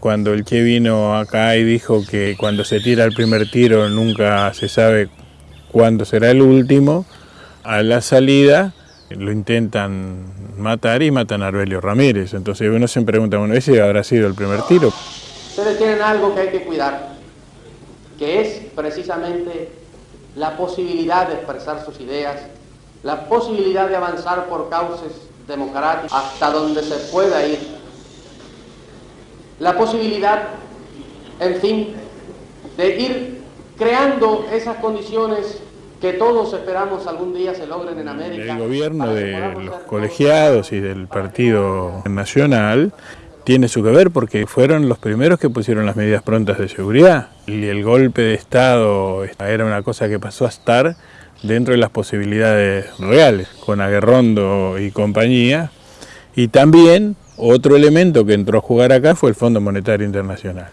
Cuando el Che vino acá y dijo que cuando se tira el primer tiro nunca se sabe cuándo será el último, a la salida lo intentan matar y matan a Arbelio Ramírez. Entonces uno se pregunta, bueno, ¿ese habrá sido el primer tiro? Ustedes tienen algo que hay que cuidar, que es precisamente la posibilidad de expresar sus ideas, la posibilidad de avanzar por causas democráticas hasta donde se pueda ir, la posibilidad, en fin, de ir creando esas condiciones que todos esperamos algún día se logren en América. El gobierno de los colegiados y del Partido Nacional tiene su que ver porque fueron los primeros que pusieron las medidas prontas de seguridad y el golpe de Estado era una cosa que pasó a estar dentro de las posibilidades reales, con Aguerrondo y compañía, y también otro elemento que entró a jugar acá fue el Fondo Monetario Internacional.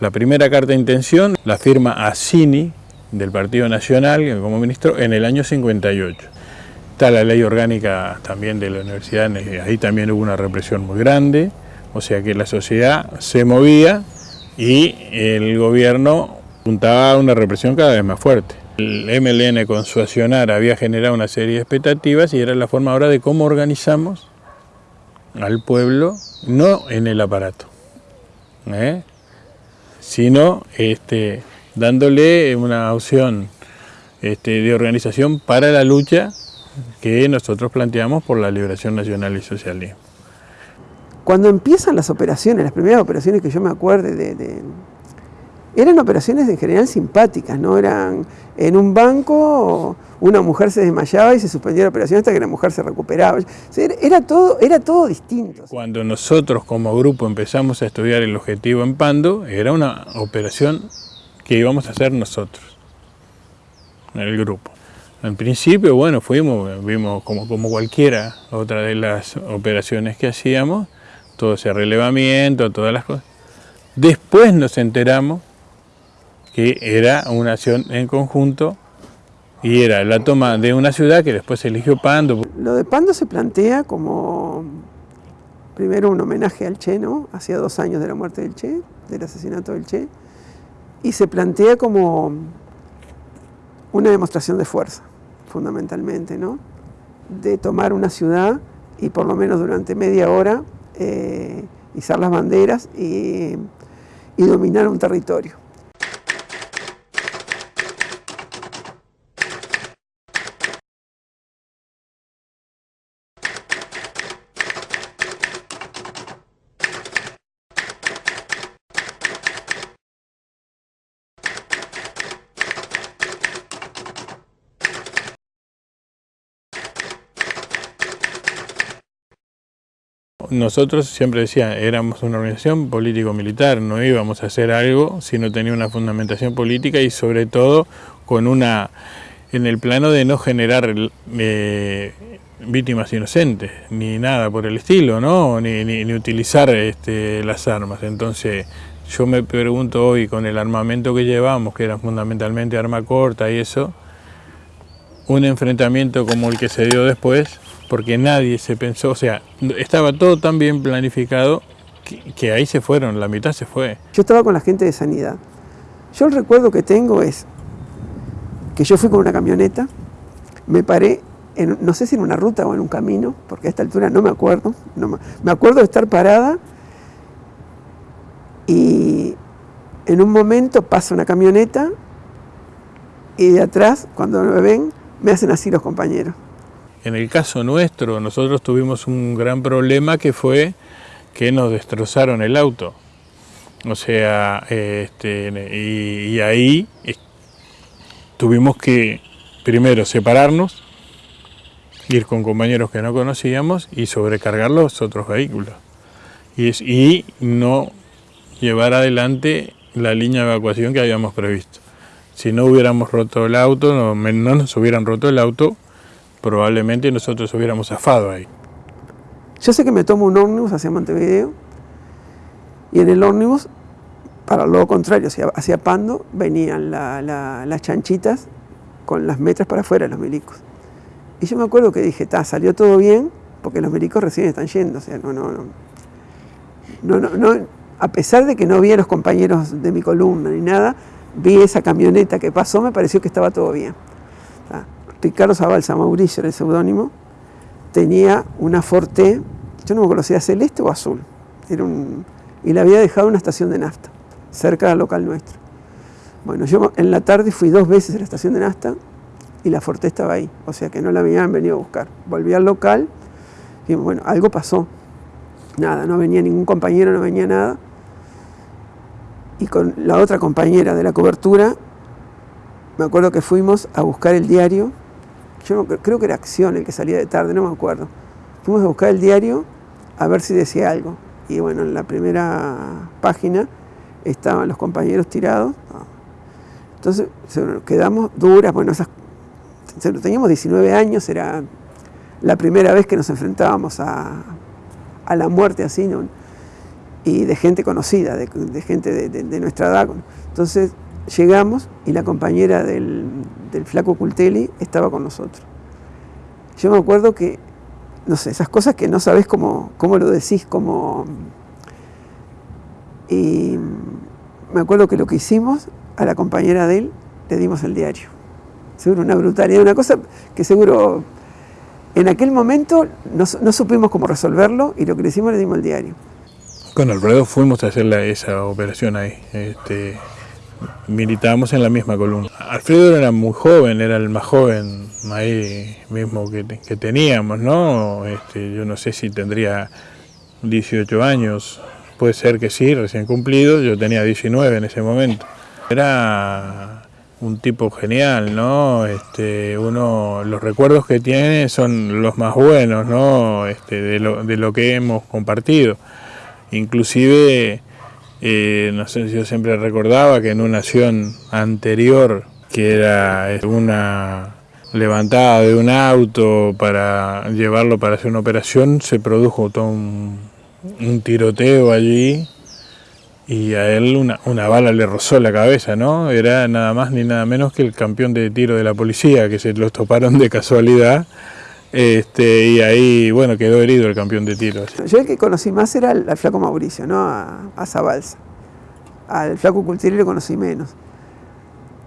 La primera carta de intención la firma Assini, del Partido Nacional, como ministro, en el año 58. Está la ley orgánica también de la universidad, ahí también hubo una represión muy grande, o sea que la sociedad se movía y el gobierno puntaba a una represión cada vez más fuerte. El MLN con su accionar había generado una serie de expectativas y era la forma ahora de cómo organizamos al pueblo, no en el aparato, ¿eh? sino este, dándole una opción este, de organización para la lucha que nosotros planteamos por la liberación nacional y socialismo. Cuando empiezan las operaciones, las primeras operaciones que yo me acuerde de, eran operaciones en general simpáticas, no eran en un banco una mujer se desmayaba y se suspendía la operación hasta que la mujer se recuperaba. era, todo, era todo distinto. Cuando nosotros como grupo empezamos a estudiar el objetivo en Pando, era una operación que íbamos a hacer nosotros, en el grupo. En principio, bueno, fuimos, vimos como, como cualquiera otra de las operaciones que hacíamos, todo ese relevamiento, todas las cosas. Después nos enteramos que era una acción en conjunto y era la toma de una ciudad que después eligió Pando. Lo de Pando se plantea como primero un homenaje al Che, ¿no? Hacía dos años de la muerte del Che, del asesinato del Che, y se plantea como una demostración de fuerza, fundamentalmente, ¿no? De tomar una ciudad y por lo menos durante media hora eh, izar las banderas y dominar un territorio. Nosotros siempre decía, éramos una organización político-militar, no íbamos a hacer algo si no tenía una fundamentación política y sobre todo con una, en el plano de no generar eh, víctimas inocentes, ni nada por el estilo, ¿no? ni, ni, utilizar este, las armas. Entonces yo me pregunto hoy con el armamento que llevamos, que era fundamentalmente arma corta y eso, un enfrentamiento como el que se dio después, porque nadie se pensó, o sea, estaba todo tan bien planificado que, ahí se fueron, la mitad se fue. Yo estaba con la gente de sanidad. Yo el recuerdo que tengo es que yo fui con una camioneta, me paré, en, no sé si en una ruta o en un camino, porque a esta altura no me acuerdo, no me acuerdo de estar parada y en un momento pasa una camioneta y de atrás, cuando me ven, me hacen así los compañeros. En el caso nuestro, nosotros tuvimos un gran problema que fue que nos destrozaron el auto. O sea, este, y, ahí tuvimos que primero separarnos, ir con compañeros que no conocíamos y sobrecargar los otros vehículos. Y, no llevar adelante la línea de evacuación que habíamos previsto. Si no hubiéramos roto el auto, no nos hubieran roto el auto, probablemente nosotros hubiéramos zafado ahí. Yo sé que me tomo un ómnibus hacia Montevideo y en el ómnibus, para lo contrario, hacia, Pando, venían las chanchitas con las metras para afuera los milicos. Y yo me acuerdo que dije, ta, salió todo bien, porque los milicos recién están yendo, o sea, no, no, no, no, no, a pesar de que no vi a los compañeros de mi columna ni nada, vi esa camioneta que pasó, me pareció que estaba todo bien. Ricardo Zabalza Mauricio era el seudónimo, tenía una Forte, yo no me era celeste o azul, era un, y la había dejado en una estación de nafta, cerca del local nuestro. Bueno, yo en la tarde fui dos veces a la estación de nafta y la Forte estaba ahí, o sea que no la habían venido a buscar. Volví al local y bueno, algo pasó. Nada, no venía ningún compañero, no venía nada y con la otra compañera de la cobertura, me acuerdo que fuimos a buscar el diario, yo creo que era Acción el que salía de tarde, no me acuerdo. Fuimos a buscar el diario a ver si decía algo. Y bueno, en la primera página estaban los compañeros tirados. Entonces quedamos duras, bueno, esas, teníamos 19 años, era la primera vez que nos enfrentábamos a, a la muerte así, ¿no? y de gente conocida, de, gente de, nuestra edad. Entonces llegamos y la compañera del, flaco Cultelli estaba con nosotros. Yo me acuerdo que, no sé, esas cosas que no sabes cómo, cómo lo decís, cómo... Y me acuerdo que lo que hicimos, a la compañera de él le dimos el diario. Seguro una brutalidad, una cosa que seguro en aquel momento no, no supimos cómo resolverlo y lo que le hicimos le dimos el diario. Con Alfredo fuimos a hacer esa operación ahí. Este, militábamos en la misma columna. Alfredo era muy joven, era el más joven ahí mismo que, teníamos, ¿no? Este, yo no sé si tendría 18 años, puede ser que sí, recién cumplido, yo tenía 19 en ese momento. Era un tipo genial, ¿no? Este, uno, los recuerdos que tiene son los más buenos, ¿no? Este, de, lo, de lo que hemos compartido. Inclusive, eh, no sé, yo siempre recordaba que en una acción anterior, que era eh, una levantada de un auto para llevarlo para hacer una operación, se produjo todo un, tiroteo allí y a él una, una, bala le rozó la cabeza, ¿no? Era nada más ni nada menos que el campeón de tiro de la policía, que se los toparon de casualidad este, y ahí, bueno, quedó herido el campeón de tiro. Yo el que conocí más era al, flaco Mauricio, ¿no? A, a. Al flaco Cultieri lo conocí menos.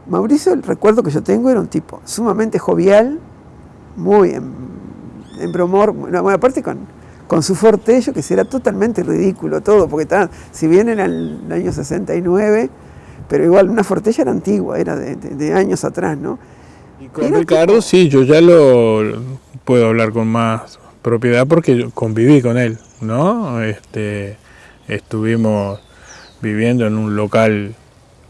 Mauricio, el recuerdo que yo tengo, era un tipo sumamente jovial, muy en, en bromor, bueno, aparte con, con su fortello, que era totalmente ridículo todo, porque estaba, si bien era el año 69, pero igual una fortella era antigua, era de, de años atrás, ¿no? Y con Ricardo sí, yo ya lo puedo hablar con más propiedad porque yo conviví con él, ¿no? Este, estuvimos viviendo en un local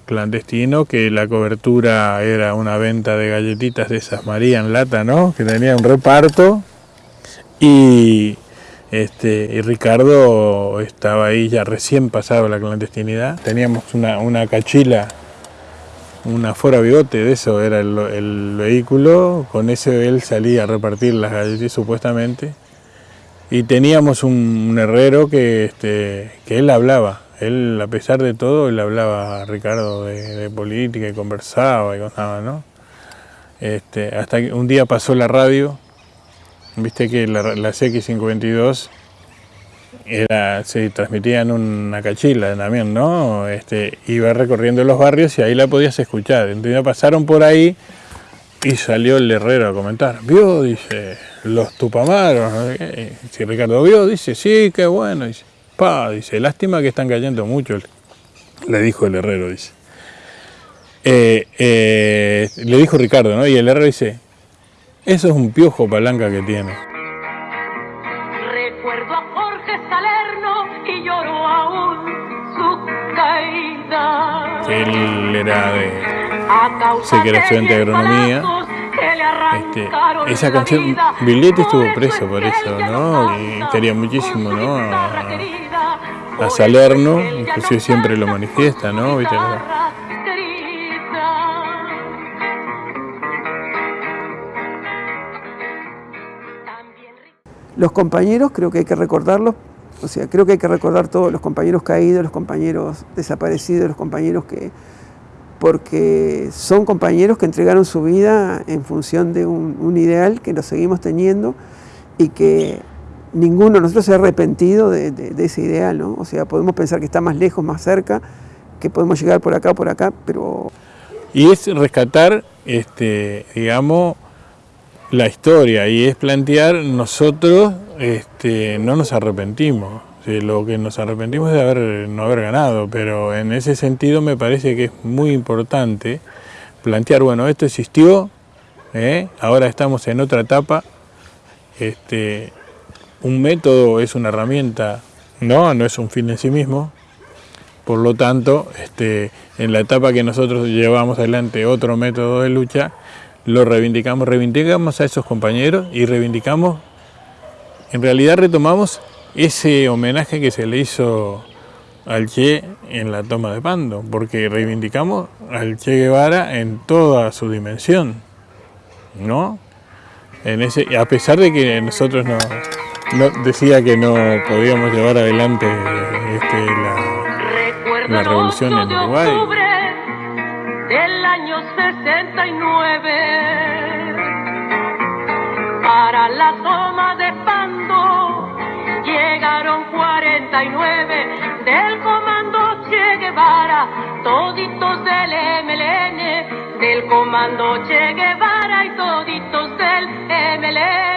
clandestino que la cobertura era una venta de galletitas de esas María en lata, ¿no? Que tenía un reparto y este y Ricardo estaba ahí ya recién pasado la clandestinidad. Teníamos una, una cachila una Fora Bigote, de eso era el, vehículo, con ese él salía a repartir las galletas supuestamente. Y teníamos un, herrero que, este, que él hablaba, él a pesar de todo, él hablaba a Ricardo de, política y conversaba y cosas, ¿no? Este, hasta que un día pasó la radio, viste que la, la CX52 era, se transmitía en una cachila también, ¿no? Este, iba recorriendo los barrios y ahí la podías escuchar. Entonces pasaron por ahí y salió el herrero a comentar. Vio, dice, los tupamaros. Si Ricardo vio, dice, sí, qué bueno. Dice, pa, dice, lástima que están cayendo mucho. Le dijo el herrero, dice. Eh, eh, le dijo Ricardo, ¿no? Y el herrero dice, eso es un piojo palanca que tiene. Él era de, sé que era estudiante de agronomía. Este, esa canción, Villete estuvo preso por eso, ¿no? Y quería muchísimo, ¿no? A, Salerno, inclusive siempre lo manifiesta, ¿no? Los compañeros creo que hay que recordarlos o sea, creo que hay que recordar todos los compañeros caídos, los compañeros desaparecidos, los compañeros que... porque son compañeros que entregaron su vida en función de un, ideal que lo seguimos teniendo y que ninguno de nosotros se ha arrepentido de, de, ese ideal, ¿no? O sea, podemos pensar que está más lejos, más cerca, que podemos llegar por acá, por acá, pero... Y es rescatar, este, digamos, la historia y es plantear nosotros este, no nos arrepentimos. lo que nos arrepentimos es de haber, no haber ganado, pero en ese sentido me parece que es muy importante plantear, bueno, esto existió, ¿eh? ahora estamos en otra etapa, este, un método es una herramienta, no, no es un fin en sí mismo, por lo tanto, este, en la etapa que nosotros llevamos adelante otro método de lucha, lo reivindicamos, reivindicamos a esos compañeros y reivindicamos, en realidad retomamos ese homenaje que se le hizo al Che en la toma de Pando, porque reivindicamos al Che Guevara en toda su dimensión, ¿no? En ese, a pesar de que nosotros no, decía que no podíamos llevar adelante este, la, la, revolución en Uruguay. Del año 69 para la toma de Pando llegaron 49 del comando Che Guevara, toditos del MLN, del comando Che Guevara y toditos del MLN.